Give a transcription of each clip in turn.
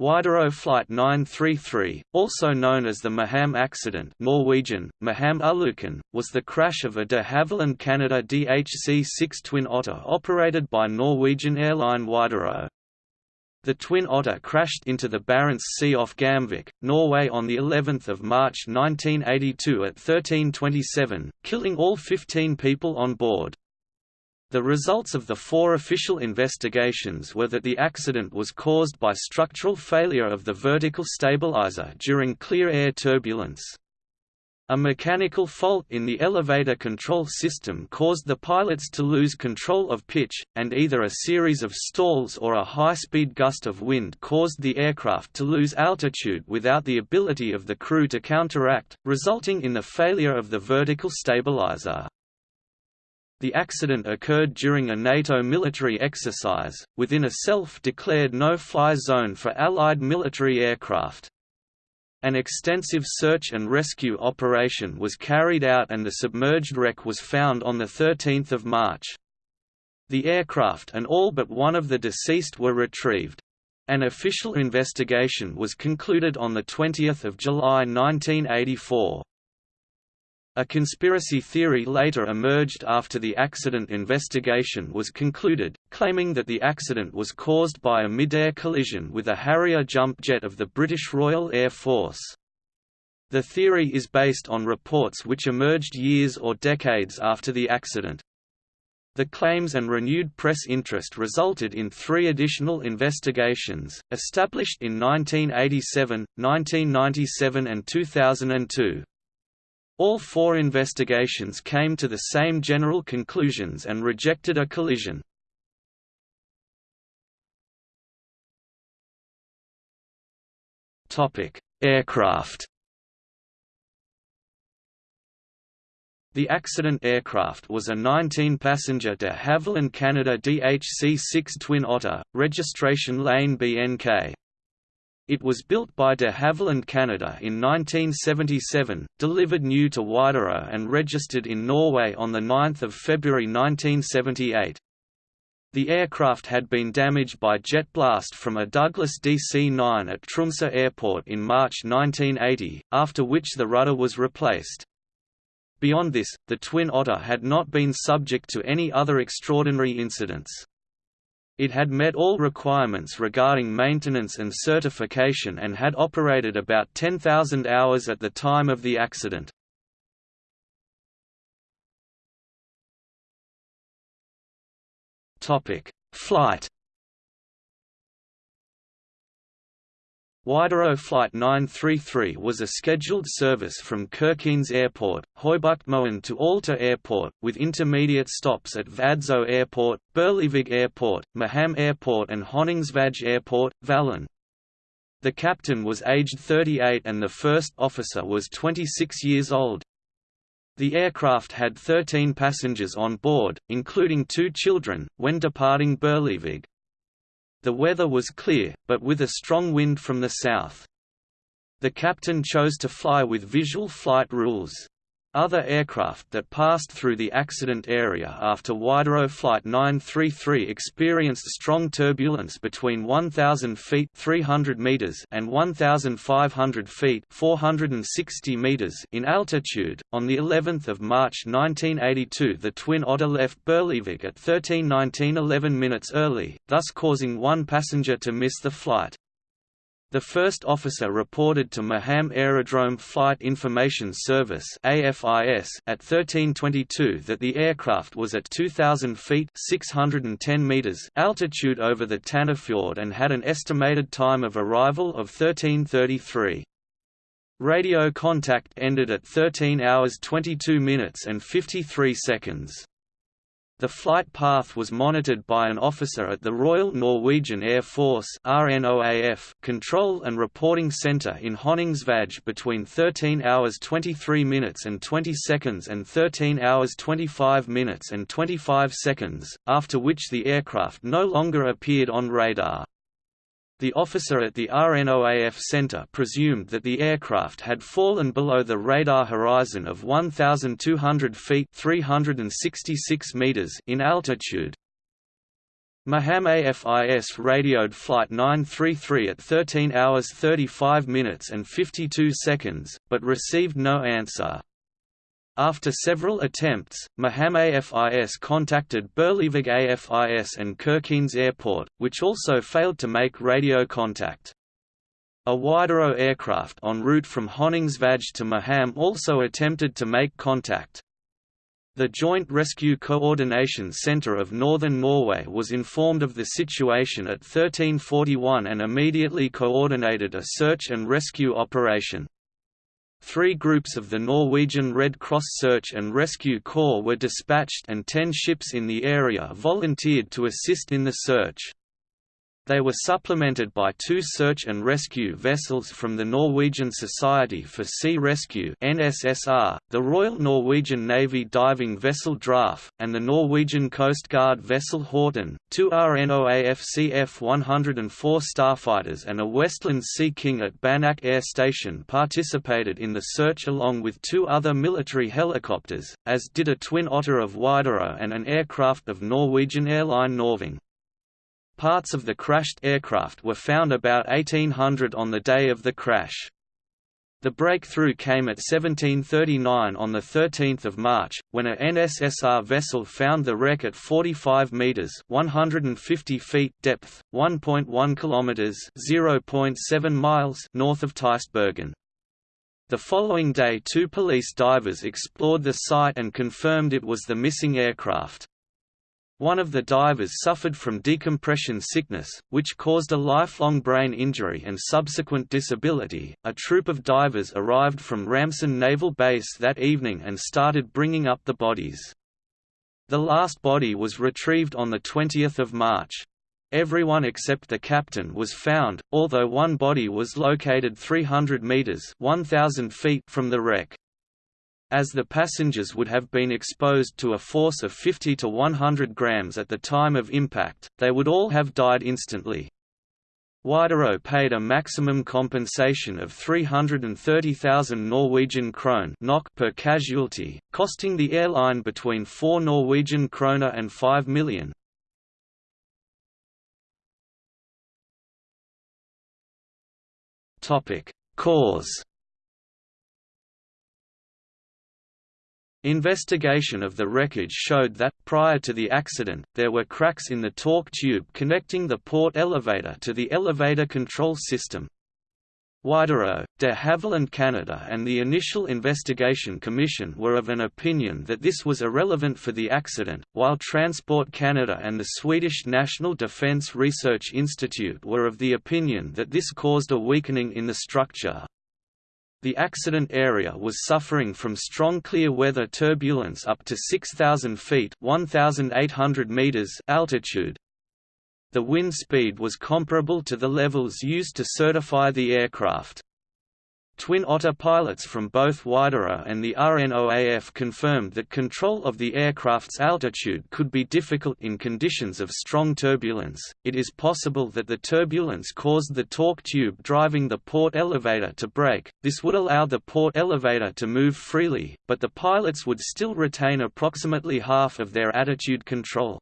Widerøe Flight 933, also known as the Mehamn accident Norwegian, Mehamn Ulykken, was the crash of a de Havilland Canada DHC-6 Twin Otter operated by Norwegian airline Widerøe. The Twin Otter crashed into the Barents Sea off Gamvik, Norway on of March 1982 at 1327, killing all 15 people on board. The results of the four official investigations were that the accident was caused by structural failure of the vertical stabilizer during clear air turbulence. A mechanical fault in the elevator control system caused the pilots to lose control of pitch, and either a series of stalls or a high-speed gust of wind caused the aircraft to lose altitude without the ability of the crew to counteract, resulting in the failure of the vertical stabilizer. The accident occurred during a NATO military exercise, within a self-declared no-fly zone for Allied military aircraft. An extensive search and rescue operation was carried out and the submerged wreck was found on 13 March. The aircraft and all but one of the deceased were retrieved. An official investigation was concluded on 20 July 1984. A conspiracy theory later emerged after the accident investigation was concluded, claiming that the accident was caused by a mid-air collision with a Harrier jump jet of the British Royal Air Force. The theory is based on reports which emerged years or decades after the accident. The claims and renewed press interest resulted in three additional investigations, established in 1987, 1997 and 2002. All four investigations came to the same general conclusions and rejected a collision. Aircraft The accident aircraft was a 19-passenger de Havilland Canada DHC-6 Twin Otter, registration lane BNK. It was built by de Havilland Canada in 1977, delivered new to Widerøe and registered in Norway on 9 February 1978. The aircraft had been damaged by jet blast from a Douglas DC-9 at Tromsø Airport in March 1980, after which the rudder was replaced. Beyond this, the Twin Otter had not been subject to any other extraordinary incidents. It had met all requirements regarding maintenance and certification and had operated about 10,000 hours at the time of the accident. Flight Widerøe Flight 933 was a scheduled service from Kirkenes Airport, Høybuktmoen to Alta Airport, with intermediate stops at Vadsø Airport, Berlevåg Airport, Mehamn Airport and Honningsvåg Airport, Valan. The captain was aged 38 and the first officer was 26 years old. The aircraft had 13 passengers on board, including two children, when departing Berlevåg. The weather was clear, but with a strong wind from the south. The captain chose to fly with visual flight rules. Other aircraft that passed through the accident area after Widerøe Flight 933 experienced strong turbulence between 1,000 feet 300 meters and 1,500 feet 460 meters in altitude. On the 11th of March 1982, the Twin Otter left Berlevåg at 13:19 11 minutes early, thus causing one passenger to miss the flight. The first officer reported to Mehamn Aerodrome Flight Information Service (AFIS) at 1322 that the aircraft was at 2000 feet (610 meters) altitude over the Tanafjord and had an estimated time of arrival of 1333. Radio contact ended at 13 hours 22 minutes and 53 seconds. The flight path was monitored by an officer at the Royal Norwegian Air Force RNOAF Control and Reporting Center in Honningsvåg between 13 hours 23 minutes and 20 seconds and 13 hours 25 minutes and 25 seconds, after which the aircraft no longer appeared on radar. The officer at the RNOAF center presumed that the aircraft had fallen below the radar horizon of 1,200 feet 366 meters in altitude. Mehamn AFIS radioed Flight 933 at 13 hours 35 minutes and 52 seconds, but received no answer. After several attempts, Mehamn AFIS contacted Berlevåg AFIS and Kirkenes Airport, which also failed to make radio contact. A Widerøe aircraft en route from Honningsvåg to Mehamn also attempted to make contact. The Joint Rescue Coordination Centre of Northern Norway was informed of the situation at 1341 and immediately coordinated a search and rescue operation. Three groups of the Norwegian Red Cross Search and Rescue Corps were dispatched and ten ships in the area volunteered to assist in the search. They were supplemented by two search and rescue vessels from the Norwegian Society for Sea Rescue (NSSR), the Royal Norwegian Navy diving vessel Draught, and the Norwegian Coast Guard vessel Horten. Two RNOAF CF-104 starfighters and a Westland Sea King at Banak Air Station participated in the search along with two other military helicopters, as did a Twin Otter of Widerøe and an aircraft of Norwegian airline Norving. Parts of the crashed aircraft were found about 1800 on the day of the crash. The breakthrough came at 1739 on 13 March, when a NSSR vessel found the wreck at 45 metres 150 feet depth, 1.1 kilometres 0.7 miles north of Teisbergen. The following day two police divers explored the site and confirmed it was the missing aircraft. One of the divers suffered from decompression sickness, which caused a lifelong brain injury and subsequent disability. A troop of divers arrived from Ramsund Naval Base that evening and started bringing up the bodies. The last body was retrieved on 20 March. Everyone except the captain was found, although one body was located 300 meters (1000 feet) from the wreck. As the passengers would have been exposed to a force of 50 to 100 grams at the time of impact, they would all have died instantly. Widerøe paid a maximum compensation of 330,000 Norwegian krone per casualty, costing the airline between 4 Norwegian kroner and 5 million. Cause Investigation of the wreckage showed that, prior to the accident, there were cracks in the torque tube connecting the port elevator to the elevator control system. Widerøe, de Havilland Canada and the initial investigation commission were of an opinion that this was irrelevant for the accident, while Transport Canada and the Swedish National Defence Research Institute were of the opinion that this caused a weakening in the structure. The accident area was suffering from strong clear weather turbulence up to 6,000 feet meters altitude. The wind speed was comparable to the levels used to certify the aircraft. Twin Otter pilots from both Widerøe and the RNOAF confirmed that control of the aircraft's altitude could be difficult in conditions of strong turbulence. It is possible that the turbulence caused the torque tube driving the port elevator to break. This would allow the port elevator to move freely, but the pilots would still retain approximately half of their attitude control.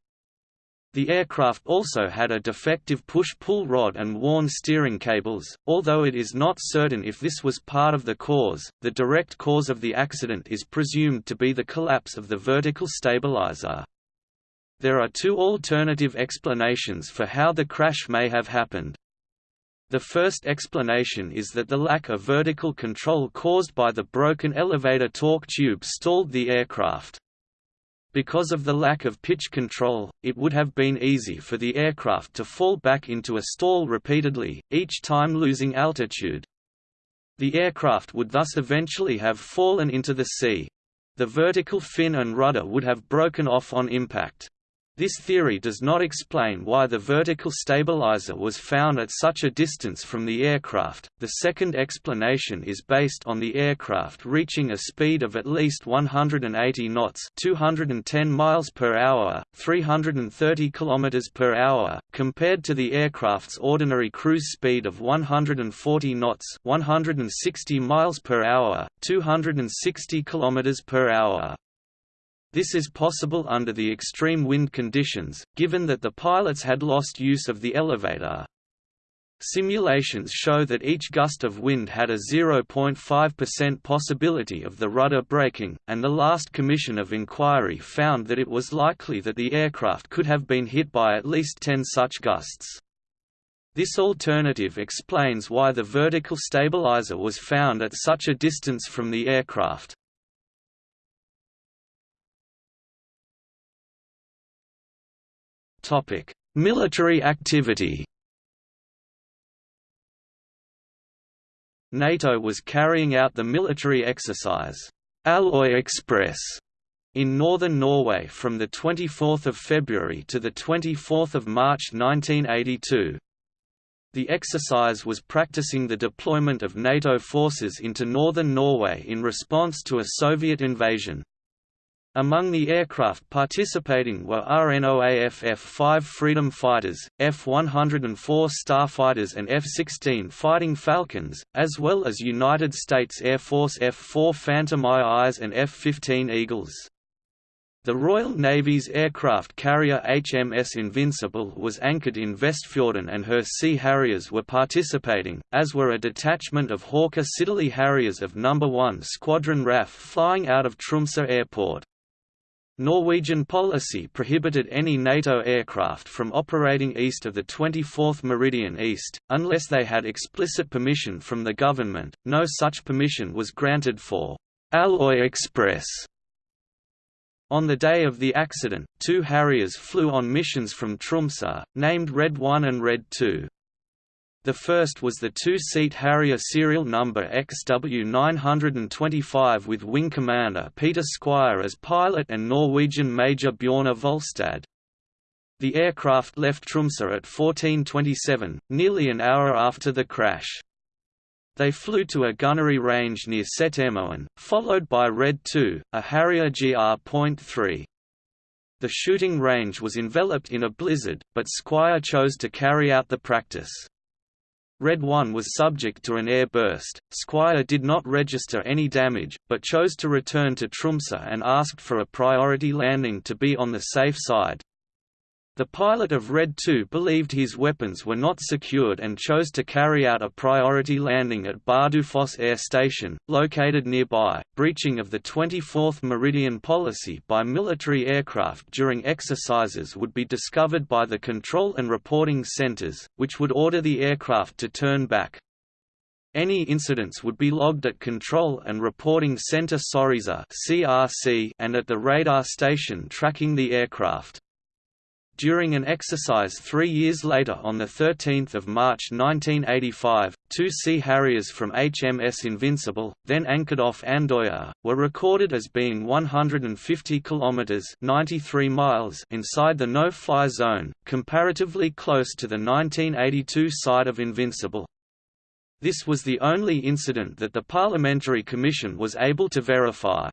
The aircraft also had a defective push-pull rod and worn steering cables, although it is not certain if this was part of the cause. The direct cause of the accident is presumed to be the collapse of the vertical stabilizer. There are two alternative explanations for how the crash may have happened. The first explanation is that the lack of vertical control caused by the broken elevator torque tube stalled the aircraft. Because of the lack of pitch control, it would have been easy for the aircraft to fall back into a stall repeatedly, each time losing altitude. The aircraft would thus eventually have fallen into the sea. The vertical fin and rudder would have broken off on impact. This theory does not explain why the vertical stabilizer was found at such a distance from the aircraft. The second explanation is based on the aircraft reaching a speed of at least 180 knots, 210 miles per hour, 330 kilometers per hour, compared to the aircraft's ordinary cruise speed of 140 knots, 160 miles per hour, 260 kilometers per hour. This is possible under the extreme wind conditions, given that the pilots had lost use of the elevator. Simulations show that each gust of wind had a 0.5% possibility of the rudder breaking, and the last commission of inquiry found that it was likely that the aircraft could have been hit by at least 10 such gusts. This alternative explains why the vertical stabilizer was found at such a distance from the aircraft. Military activity NATO was carrying out the military exercise, Alloy Express, in northern Norway from 24 February to 24 March 1982. The exercise was practicing the deployment of NATO forces into northern Norway in response to a Soviet invasion. Among the aircraft participating were RNOAF F-5 Freedom Fighters, F-104 Starfighters and F-16 Fighting Falcons, as well as United States Air Force F-4 Phantom IIs and F-15 Eagles. The Royal Navy's aircraft carrier HMS Invincible was anchored in Vestfjorden and her Sea Harriers were participating, as were a detachment of Hawker Siddeley Harriers of No. 1 Squadron RAF flying out of Tromsø Airport. Norwegian policy prohibited any NATO aircraft from operating east of the 24th meridian east, unless they had explicit permission from the government. No such permission was granted for Alloy Express. On the day of the accident, two Harriers flew on missions from Tromsø, named Red 1 and Red 2. The first was the two-seat Harrier serial number XW925 with Wing Commander Peter Squire as pilot and Norwegian Major Bjornar Volstad. The aircraft left Tromsø at 1427, nearly an hour after the crash. They flew to a gunnery range near Setermoen, followed by Red 2, a Harrier GR.3. The shooting range was enveloped in a blizzard, but Squire chose to carry out the practice. Red 1 was subject to an air burst. Squire did not register any damage, but chose to return to Tromsø and asked for a priority landing to be on the safe side. The pilot of Red 2 believed his weapons were not secured and chose to carry out a priority landing at Bardufoss Air Station, located nearby. Breaching of the 24th Meridian policy by military aircraft during exercises would be discovered by the control and reporting centers, which would order the aircraft to turn back. Any incidents would be logged at Control and Reporting Center Sørreisa and at the radar station tracking the aircraft. During an exercise three years later on 13 March 1985, two Sea Harriers from HMS Invincible, then anchored off Andøya, were recorded as being 150 kilometers (93 miles) inside the no-fly zone, comparatively close to the 1982 site of Invincible. This was the only incident that the Parliamentary Commission was able to verify.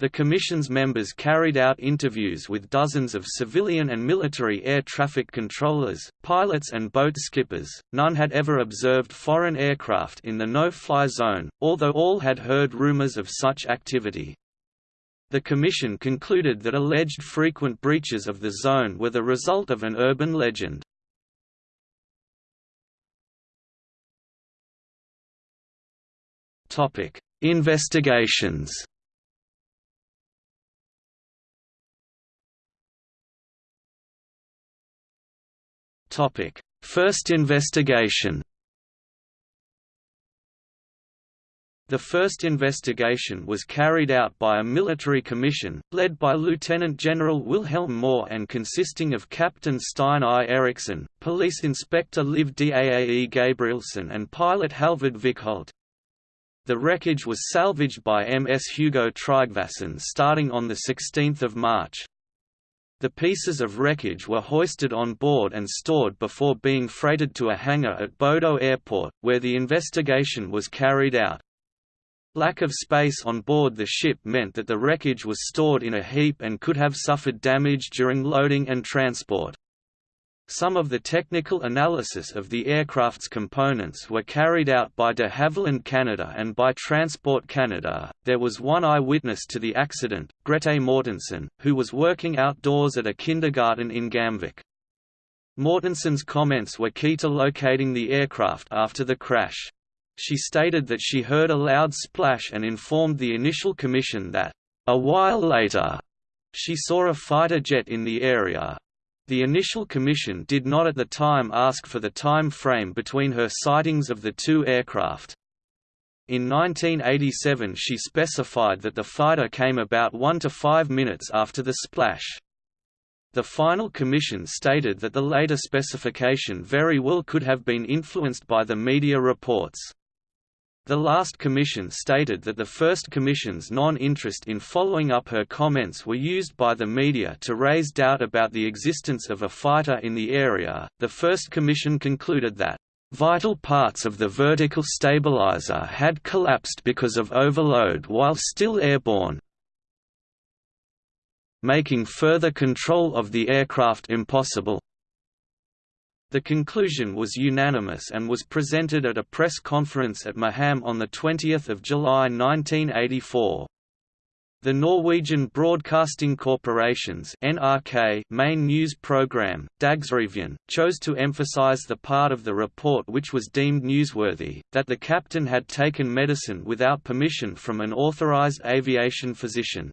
The Commission's members carried out interviews with dozens of civilian and military air traffic controllers, pilots and boat skippers. None had ever observed foreign aircraft in the no-fly zone, although all had heard rumors of such activity. The Commission concluded that alleged frequent breaches of the zone were the result of an urban legend. Investigations Topic: First investigation. The first investigation was carried out by a military commission, led by Lieutenant General Wilhelm Mohr and consisting of Captain Stein I. Eriksson, Police Inspector Liv Daae Gabrielsen and pilot Halvard Vikholt. The wreckage was salvaged by MS Hugo Tryggvason starting on 16 March. The pieces of wreckage were hoisted on board and stored before being freighted to a hangar at Bodø Airport, where the investigation was carried out. Lack of space on board the ship meant that the wreckage was stored in a heap and could have suffered damage during loading and transport. Some of the technical analysis of the aircraft's components were carried out by de Havilland Canada and by Transport Canada. There was one eyewitness to the accident, Grete Mortensen, who was working outdoors at a kindergarten in Gamvik. Mortensen's comments were key to locating the aircraft after the crash. She stated that she heard a loud splash and informed the initial commission that, a while later, she saw a fighter jet in the area. The initial commission did not at the time ask for the time frame between her sightings of the two aircraft. In 1987 she specified that the fighter came about 1 to 5 minutes after the splash. The final commission stated that the later specification very well could have been influenced by the media reports. The last commission stated that the first commission's non-interest in following up her comments were used by the media to raise doubt about the existence of a fighter in the area. The first commission concluded that vital parts of the vertical stabilizer had collapsed because of overload while still airborne, making further control of the aircraft impossible. The conclusion was unanimous and was presented at a press conference at Mehamn on 20 July 1984. The Norwegian Broadcasting Corporation's NRK main news program, Dagsrevyen, chose to emphasize the part of the report which was deemed newsworthy, that the captain had taken medicine without permission from an authorized aviation physician.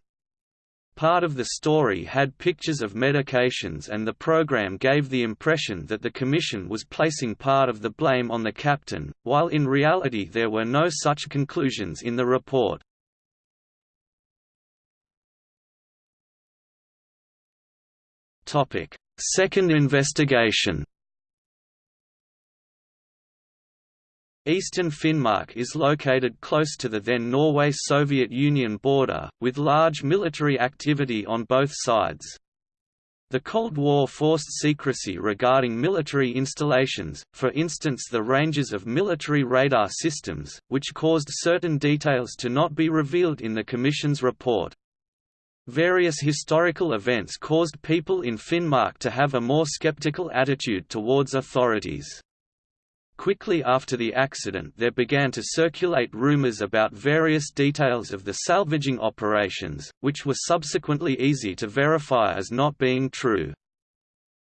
Part of the story had pictures of medications and the program gave the impression that the Commission was placing part of the blame on the captain, while in reality there were no such conclusions in the report. Second investigation Eastern Finnmark is located close to the then Norway-Soviet Union border, with large military activity on both sides. The Cold War forced secrecy regarding military installations, for instance the ranges of military radar systems, which caused certain details to not be revealed in the Commission's report. Various historical events caused people in Finnmark to have a more skeptical attitude towards authorities. Quickly after the accident there began to circulate rumors about various details of the salvaging operations, which were subsequently easy to verify as not being true.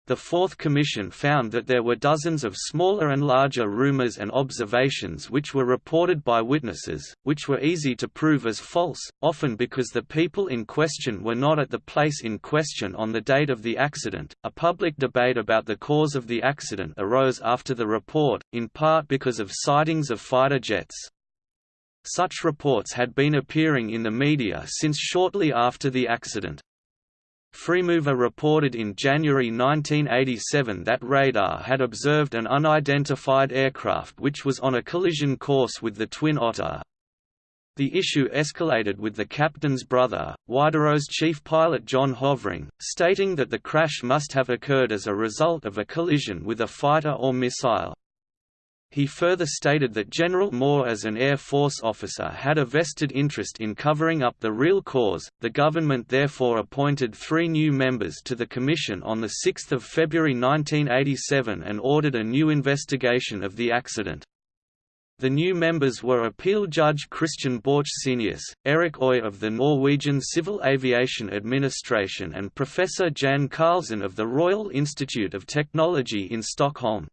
The Fourth Commission found that there were dozens of smaller and larger rumors and observations which were reported by witnesses, which were easy to prove as false, often because the people in question were not at the place in question on the date of the accident. A public debate about the cause of the accident arose after the report, in part because of sightings of fighter jets. Such reports had been appearing in the media since shortly after the accident. Fremover reported in January 1987 that radar had observed an unidentified aircraft which was on a collision course with the Twin Otter. The issue escalated with the captain's brother, Widerøe's chief pilot John Hovring, stating that the crash must have occurred as a result of a collision with a fighter or missile. He further stated that General Mohr as an Air Force officer had a vested interest in covering up the real cause. The government therefore appointed three new members to the commission on 6 February 1987 and ordered a new investigation of the accident. The new members were appeal judge Christian Borchsenius, Erik Oy of the Norwegian Civil Aviation Administration and Professor Jan Carlsen of the Royal Institute of Technology in Stockholm.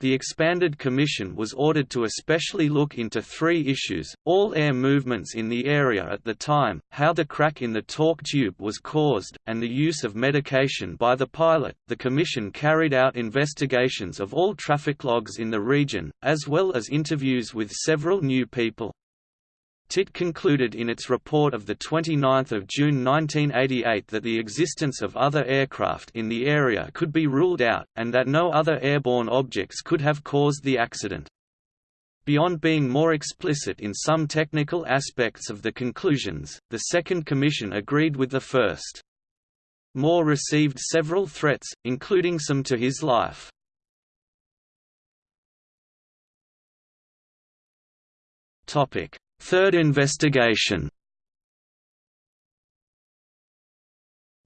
The expanded commission was ordered to especially look into three issues, all air movements in the area at the time, how the crack in the torque tube was caused, and the use of medication by the pilot. The commission carried out investigations of all traffic logs in the region, as well as interviews with several new people. TIT concluded in its report of 29 June 1988 that the existence of other aircraft in the area could be ruled out, and that no other airborne objects could have caused the accident. Beyond being more explicit in some technical aspects of the conclusions, the Second Commission agreed with the first. Mohr received several threats, including some to his life. Topic: Third investigation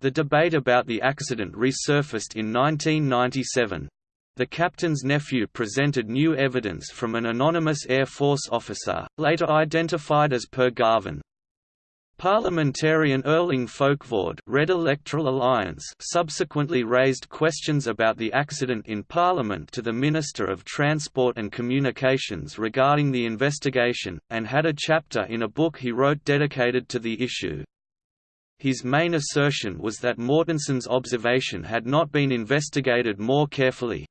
The debate about the accident resurfaced in 1997. The captain's nephew presented new evidence from an anonymous Air Force officer, later identified as Per Garvin. Parliamentarian Erling Folkvord Red Electoral Alliance subsequently raised questions about the accident in Parliament to the Minister of Transport and Communications regarding the investigation, and had a chapter in a book he wrote dedicated to the issue. His main assertion was that Mortensen's observation had not been investigated more carefully,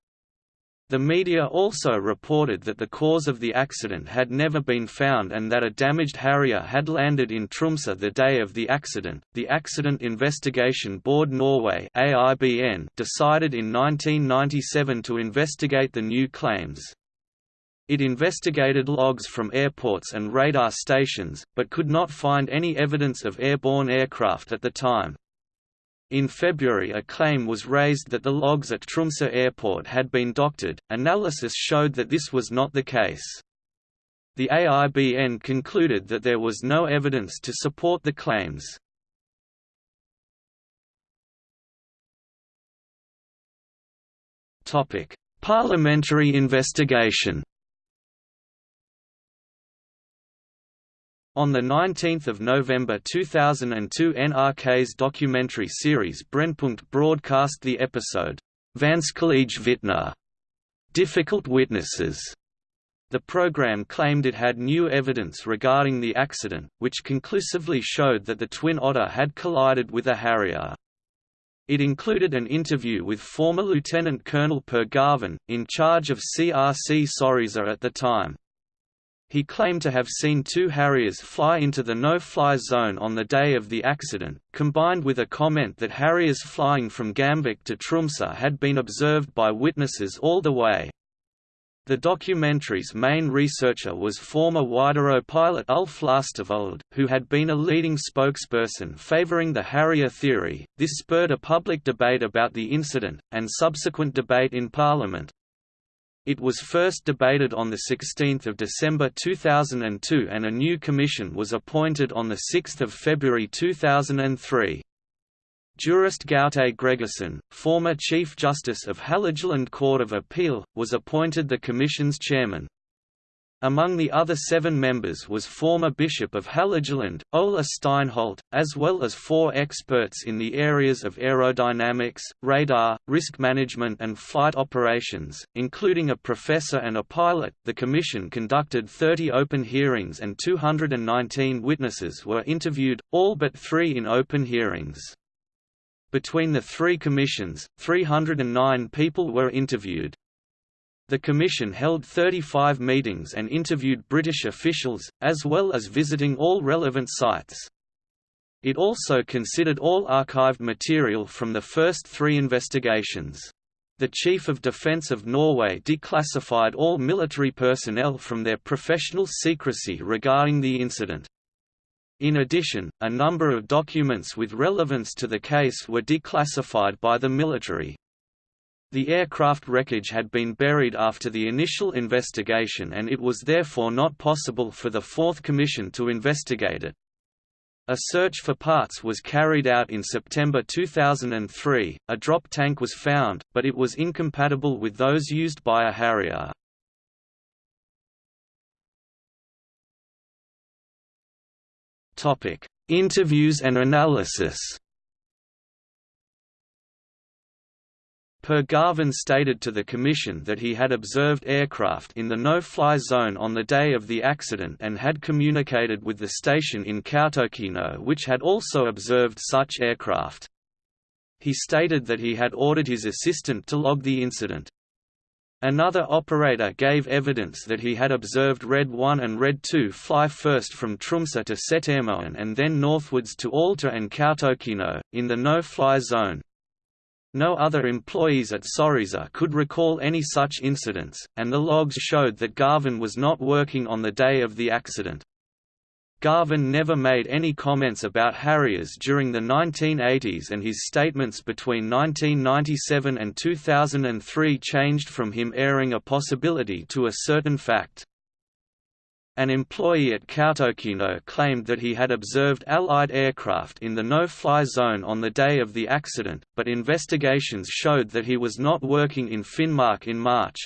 the media also reported that the cause of the accident had never been found and that a damaged Harrier had landed in Tromsø the day of the accident. The Accident Investigation Board Norway (AIBN) decided in 1997 to investigate the new claims. It investigated logs from airports and radar stations, but could not find any evidence of airborne aircraft at the time. In February a claim was raised that the logs at Tromsø airport had been doctored, analysis showed that this was not the case. The AIBN concluded that there was no evidence to support the claims. Parliamentary investigation On 19 November 2002 NRK's documentary series Brennpunkt broadcast the episode, Vanskelige Vitner Difficult Witnesses. The program claimed it had new evidence regarding the accident, which conclusively showed that the Twin Otter had collided with a Harrier. It included an interview with former Lieutenant Colonel Per Garvin, in charge of CRC Sørreisa at the time. He claimed to have seen two Harriers fly into the no-fly zone on the day of the accident, combined with a comment that Harriers flying from Gamvik to Tromsø had been observed by witnesses all the way. The documentary's main researcher was former Widerøe pilot Ulf Lastervold, who had been a leading spokesperson favoring the Harrier theory. This spurred a public debate about the incident, and subsequent debate in Parliament, it was first debated on 16 December 2002 and a new commission was appointed on 6 February 2003. Jurist Gaute Gregersen, former Chief Justice of Hålogaland Court of Appeal, was appointed the Commission's chairman. Among the other seven members was former Bishop of Hålogaland, Ola Steinholt, as well as four experts in the areas of aerodynamics, radar, risk management, and flight operations, including a professor and a pilot. The Commission conducted 30 open hearings and 219 witnesses were interviewed, all but three in open hearings. Between the three commissions, 309 people were interviewed. The Commission held 35 meetings and interviewed British officials, as well as visiting all relevant sites. It also considered all archived material from the first three investigations. The Chief of Defence of Norway declassified all military personnel from their professional secrecy regarding the incident. In addition, a number of documents with relevance to the case were declassified by the military. The aircraft wreckage had been buried after the initial investigation and it was therefore not possible for the Fourth Commission to investigate it. A search for parts was carried out in September 2003. A drop tank was found, but it was incompatible with those used by a Harrier. Interviews and analysis. Per Garvin stated to the Commission that he had observed aircraft in the no-fly zone on the day of the accident and had communicated with the station in Kautokeino which had also observed such aircraft. He stated that he had ordered his assistant to log the incident. Another operator gave evidence that he had observed Red 1 and Red 2 fly first from Tromsø to Setermoen and then northwards to Alta and Kautokeino, in the no-fly zone. No other employees at Sørreisa could recall any such incidents, and the logs showed that Garvin was not working on the day of the accident. Garvin never made any comments about Harriers during the 1980s and his statements between 1997 and 2003 changed from him airing a possibility to a certain fact. An employee at Kautokeino claimed that he had observed Allied aircraft in the no-fly zone on the day of the accident, but investigations showed that he was not working in Finnmark in March.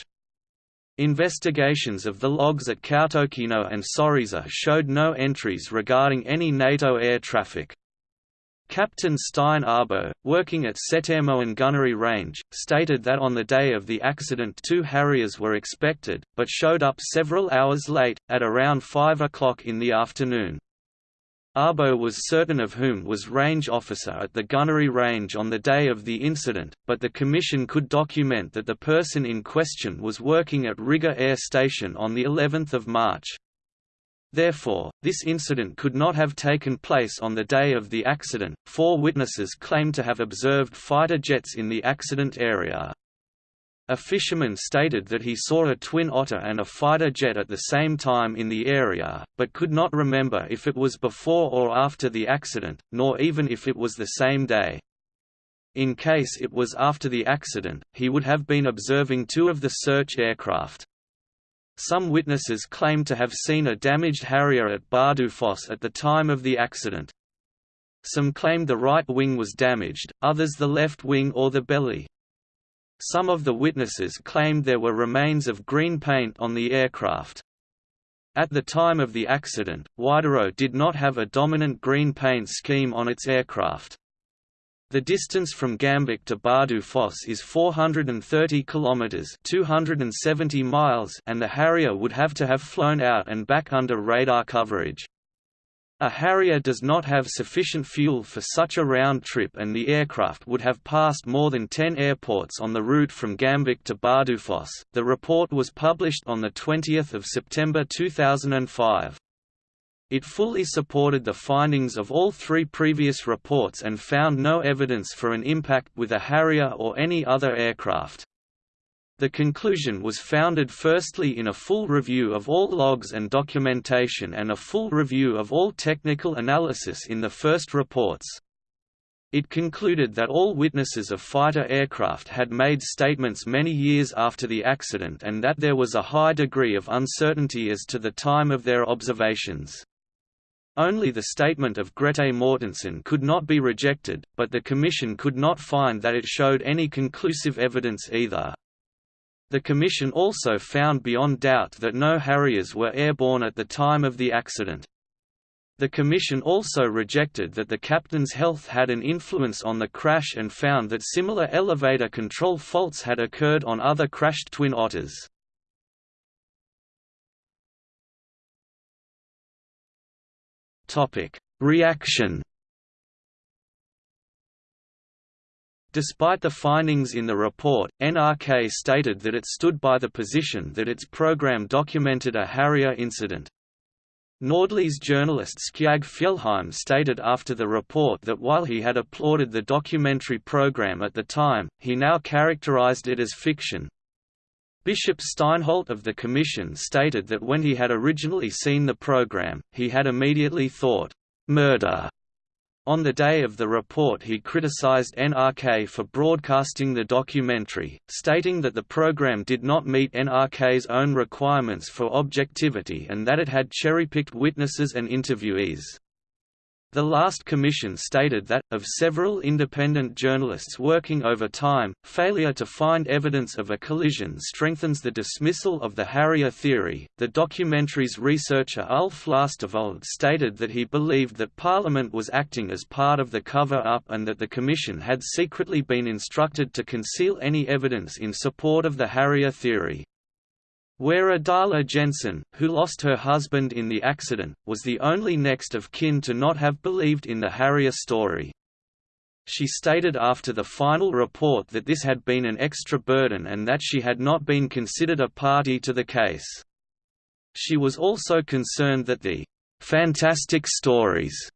Investigations of the logs at Kautokeino and Sørreisa showed no entries regarding any NATO air traffic. Captain Stein Arbo, working at Setermoen Gunnery Range, stated that on the day of the accident two Harriers were expected, but showed up several hours late, at around 5 o'clock in the afternoon. Arbo was certain of whom was range officer at the gunnery range on the day of the incident, but the Commission could document that the person in question was working at Rygge Air Station on the 11th of March. Therefore, this incident could not have taken place on the day of the accident. Four witnesses claim to have observed fighter jets in the accident area. A fisherman stated that he saw a twin otter and a fighter jet at the same time in the area, but could not remember if it was before or after the accident, nor even if it was the same day. In case it was after the accident, he would have been observing two of the search aircraft. Some witnesses claim to have seen a damaged Harrier at Bardufoss at the time of the accident. Some claimed the right wing was damaged, others the left wing or the belly. Some of the witnesses claimed there were remains of green paint on the aircraft. At the time of the accident, Widerøe did not have a dominant green paint scheme on its aircraft. The distance from Gamvik to Bardufoss is 430 kilometers (270 miles) and the Harrier would have to have flown out and back under radar coverage. A Harrier does not have sufficient fuel for such a round trip and the aircraft would have passed more than 10 airports on the route from Gamvik to Bardufoss. The report was published on the 20th of September 2005. It fully supported the findings of all three previous reports and found no evidence for an impact with a Harrier or any other aircraft. The conclusion was founded firstly in a full review of all logs and documentation and a full review of all technical analysis in the first reports. It concluded that all witnesses of fighter aircraft had made statements many years after the accident and that there was a high degree of uncertainty as to the time of their observations. Only the statement of Grete Mortensen could not be rejected, but the Commission could not find that it showed any conclusive evidence either. The Commission also found beyond doubt that no Harriers were airborne at the time of the accident. The Commission also rejected that the captain's health had an influence on the crash and found that similar elevator control faults had occurred on other crashed Twin Otters. Topic: Reaction. Despite the findings in the report, NRK stated that it stood by the position that its program documented a Harrier incident. Nordlys journalist Skjalg Fjellheim stated after the report that while he had applauded the documentary program at the time, he now characterized it as fiction, Bishop Steinholt of the Commission stated that when he had originally seen the program, he had immediately thought, "'murder' On the day of the report he criticized NRK for broadcasting the documentary, stating that the program did not meet NRK's own requirements for objectivity and that it had cherry-picked witnesses and interviewees. The last commission stated that, of several independent journalists working over time, failure to find evidence of a collision strengthens the dismissal of the Harrier theory. The documentary's researcher Ulf Lastervold stated that he believed that Parliament was acting as part of the cover up and that the Commission had secretly been instructed to conceal any evidence in support of the Harrier theory. Wera Adala Jensen, who lost her husband in the accident, was the only next of kin to not have believed in the Harrier story. She stated after the final report that this had been an extra burden and that she had not been considered a party to the case. She was also concerned that the "'fantastic stories'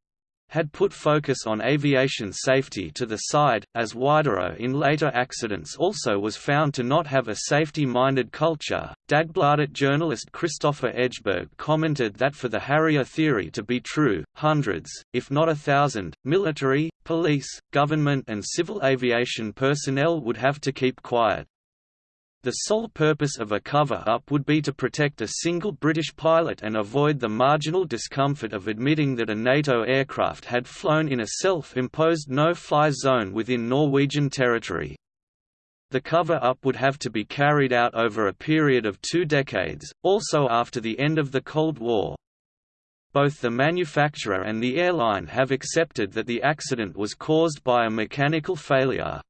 had put focus on aviation safety to the side, as Widerøe in later accidents also was found to not have a safety-minded culture. Dagbladet journalist Christopher Edgeberg commented that for the Harrier theory to be true, hundreds, if not a thousand, military, police, government and civil aviation personnel would have to keep quiet. The sole purpose of a cover-up would be to protect a single British pilot and avoid the marginal discomfort of admitting that a NATO aircraft had flown in a self-imposed no-fly zone within Norwegian territory. The cover-up would have to be carried out over a period of two decades, also after the end of the Cold War. Both the manufacturer and the airline have accepted that the accident was caused by a mechanical failure.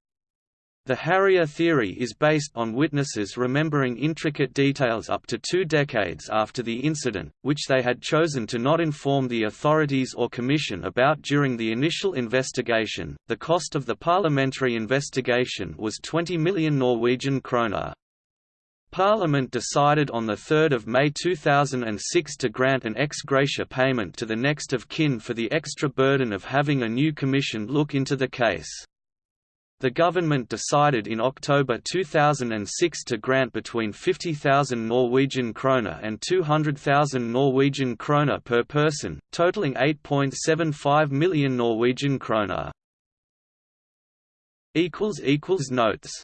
The Harrier theory is based on witnesses remembering intricate details up to two decades after the incident, which they had chosen to not inform the authorities or commission about during the initial investigation. The cost of the parliamentary investigation was 20 million Norwegian kroner. Parliament decided on 3 May 2006 to grant an ex gratia payment to the next of kin for the extra burden of having a new commission look into the case. The government decided in October 2006 to grant between 50,000 Norwegian kroner and 200,000 Norwegian kroner per person, totaling 8.75 million Norwegian kroner. Notes